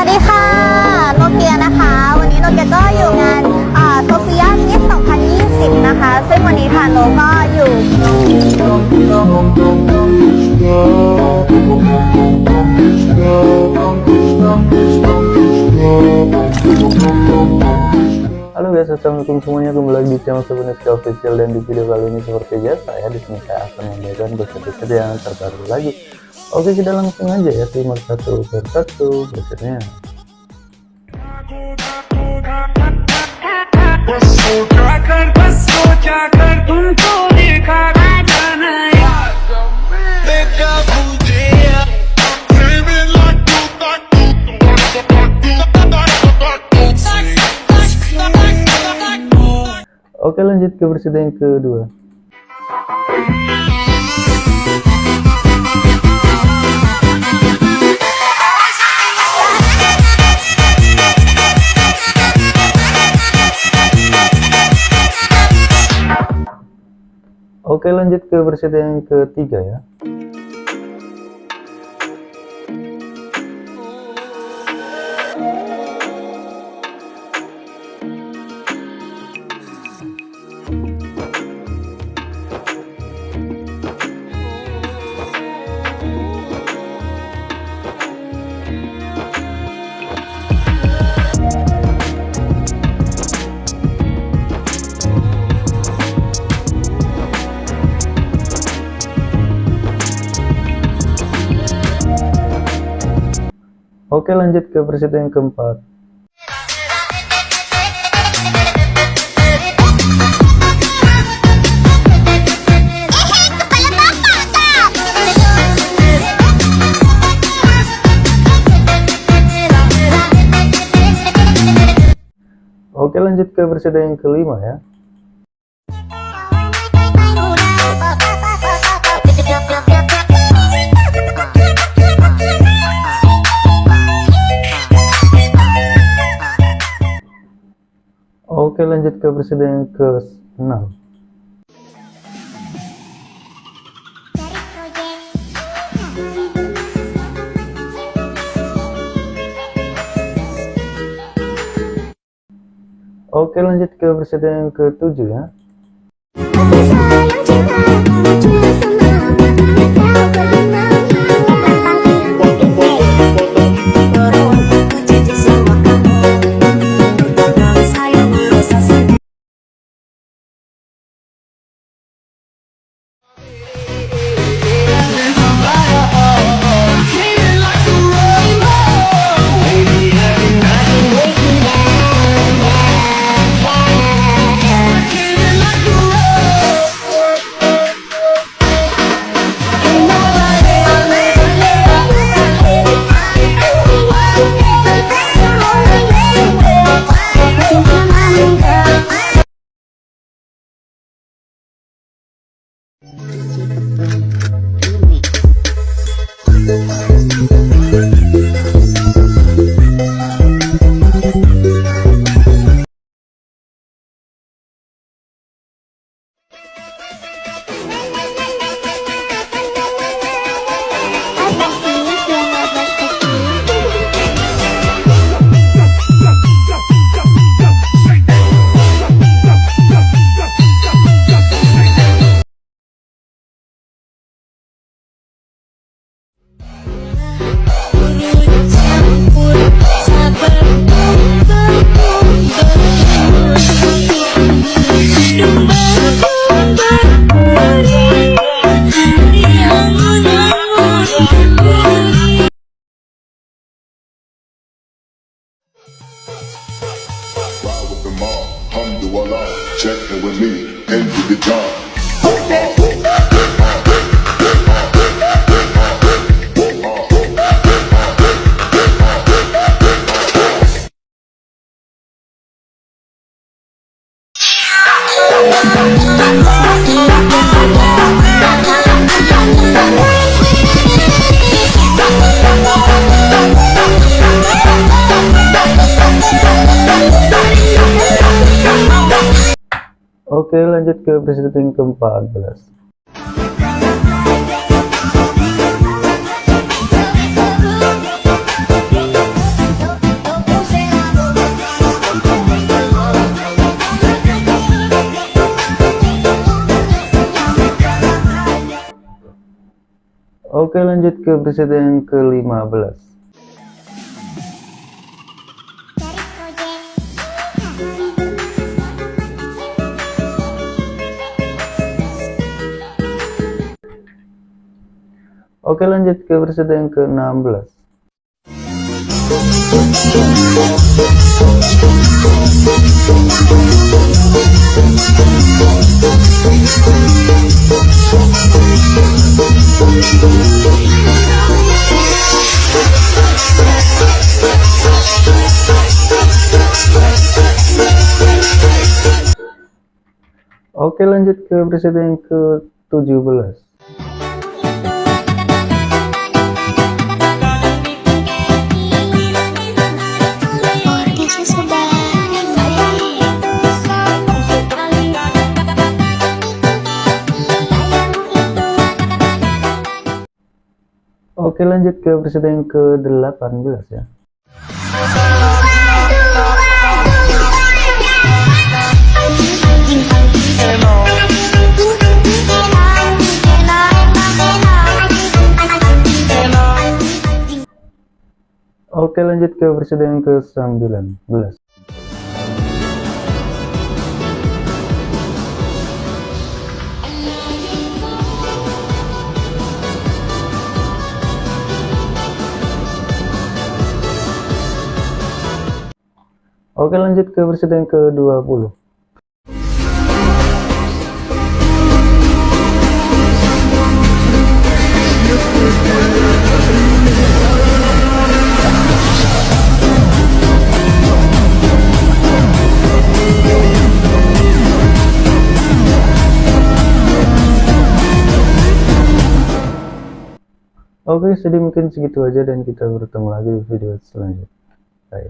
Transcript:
วัสดีค่ะ โนเกียนะคะ วันนี้โนเกียก็อยู่งานโซเฟียมิส2020 นะคะ ซึ่งวันนี้ค่ะโนก็อยู่ Halo guys, assalamualaikum semuanya kembali lagi di channel Sebeneska Official dan di video kali ini seperti biasa ya di sini saya akan memberikan gosip-gosip yang terbaru lagi. Oke kita langsung aja ya. Timur satu per satu. Berikutnya Oke lanjut ke versi yang kedua. Oke lanjut ke berita yang ketiga ya. Oke lanjut ke berita yang keempat. Oke lanjut ke berita yang kelima ya. Oke lanjut ke berita yang ke-6 Oke lanjut ke berita yang ke-7 ya alhamdulillah, check it with me, and do the job. Oke lanjut ke presiden ke-14 Oke lanjut ke presiden ke-15 Oke lanjut ke presiden yang ke-16 Oke lanjut ke presiden yang ke-17 Oke lanjut ke presiden yang ke-18 ya. Oke lanjut ke presiden yang ke-19 Oke lanjut ke presiden yang ke-20 Oke, mungkin segitu aja dan kita bertemu lagi di video selanjutnya. Ayo.